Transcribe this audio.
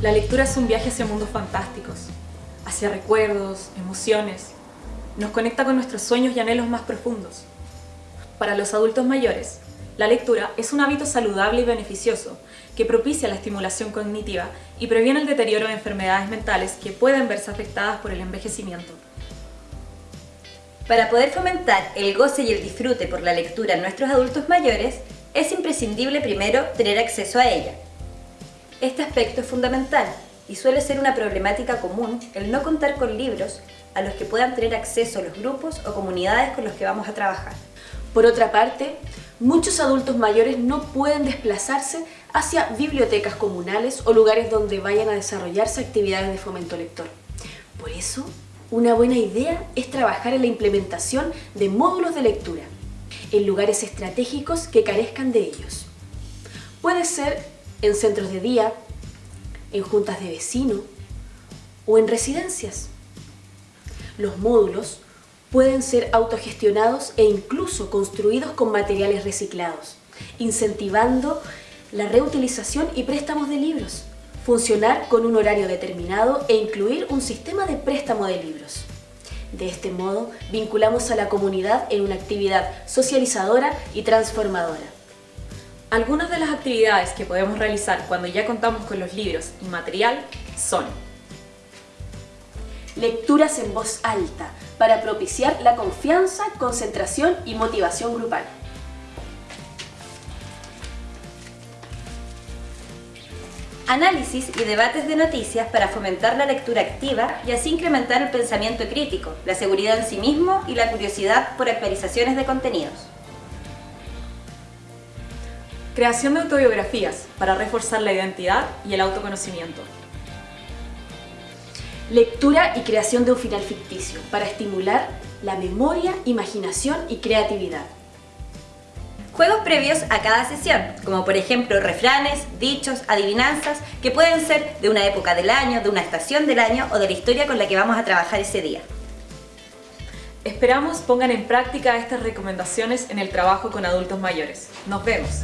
La lectura es un viaje hacia mundos fantásticos, hacia recuerdos, emociones. Nos conecta con nuestros sueños y anhelos más profundos. Para los adultos mayores, la lectura es un hábito saludable y beneficioso que propicia la estimulación cognitiva y previene el deterioro de enfermedades mentales que pueden verse afectadas por el envejecimiento. Para poder fomentar el goce y el disfrute por la lectura en nuestros adultos mayores, es imprescindible primero tener acceso a ella. Este aspecto es fundamental y suele ser una problemática común el no contar con libros a los que puedan tener acceso los grupos o comunidades con los que vamos a trabajar. Por otra parte, muchos adultos mayores no pueden desplazarse hacia bibliotecas comunales o lugares donde vayan a desarrollarse actividades de fomento lector. Por eso, una buena idea es trabajar en la implementación de módulos de lectura en lugares estratégicos que carezcan de ellos. Puede ser en centros de día, en juntas de vecinos o en residencias. Los módulos pueden ser autogestionados e incluso construidos con materiales reciclados, incentivando la reutilización y préstamos de libros, funcionar con un horario determinado e incluir un sistema de préstamo de libros. De este modo, vinculamos a la comunidad en una actividad socializadora y transformadora. Algunas de las actividades que podemos realizar cuando ya contamos con los libros y material son Lecturas en voz alta para propiciar la confianza, concentración y motivación grupal. Análisis y debates de noticias para fomentar la lectura activa y así incrementar el pensamiento crítico, la seguridad en sí mismo y la curiosidad por actualizaciones de contenidos. Creación de autobiografías para reforzar la identidad y el autoconocimiento. Lectura y creación de un final ficticio para estimular la memoria, imaginación y creatividad. Juegos previos a cada sesión, como por ejemplo refranes, dichos, adivinanzas, que pueden ser de una época del año, de una estación del año o de la historia con la que vamos a trabajar ese día. Esperamos pongan en práctica estas recomendaciones en el trabajo con adultos mayores. ¡Nos vemos!